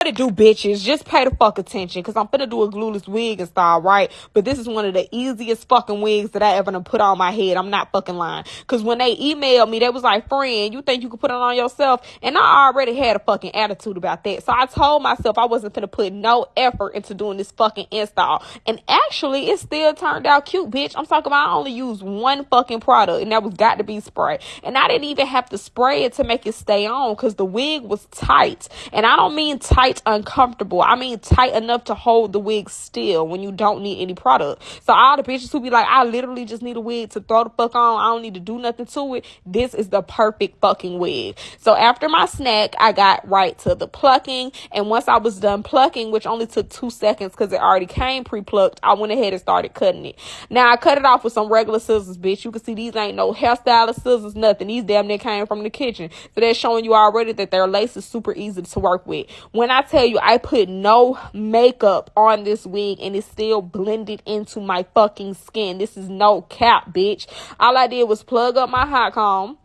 What it do, bitches? Just pay the fuck attention, cause I'm finna do a glueless wig and style, right? But this is one of the easiest fucking wigs that I ever done put on my head. I'm not fucking lying. Cause when they emailed me, they was like, friend, you think you could put it on yourself? And I already had a fucking attitude about that. So I told myself I wasn't finna put no effort into doing this fucking install. And actually, it still turned out cute, bitch. I'm talking about I only used one fucking product, and that was Got2b spray. And I didn't even have to spray it to make it stay on, cause the wig was tight. And I don't mean tight tight uncomfortable. I mean tight enough to hold the wig still when you don't need any product. So all the bitches who be like, I literally just need a wig to throw the fuck on. I don't need to do nothing to it. This is the perfect fucking wig. So after my snack, I got right to the plucking. And once I was done plucking, which only took two seconds because it already came pre-plucked, I went ahead and started cutting it. Now I cut it off with some regular scissors, bitch. You can see these ain't no hairstylist scissors, nothing. These damn near came from the kitchen. So they're showing you already that their lace is super easy to work with. When I I tell you, I put no makeup on this wig and it's still blended into my fucking skin. This is no cap, bitch. All I did was plug up my hot comb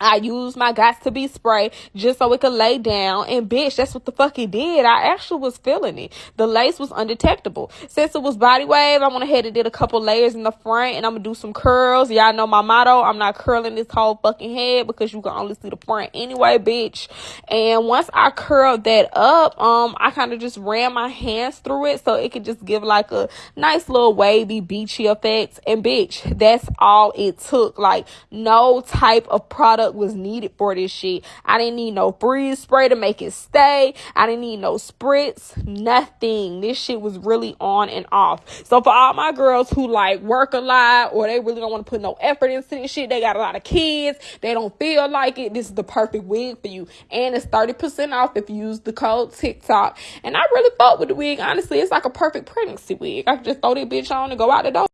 I used my Got2b spray just so it could lay down. And bitch, that's what the fuck it did. I actually was feeling it. The lace was undetectable. Since it was body wave, I went ahead and did a couple layers in the front and I'm gonna do some curls. Y'all know my motto. I'm not curling this whole fucking head because you can only see the front anyway, bitch. And once I curled that up, um, I kind of just ran my hands through it so it could just give like a nice little wavy beachy effect. And bitch, that's all it took. Like no type of product was needed for this shit. I didn't need no freeze spray to make it stay. I didn't need no spritz, nothing. This shit was really on and off. So for all my girls who like work a lot or they really don't want to put no effort into this shit, they got a lot of kids, they don't feel like it. This is the perfect wig for you. And it's 30% off if you use the code TikTok. And I really fought with the wig. Honestly, it's like a perfect pregnancy wig. I can just throw that bitch on and go out the door.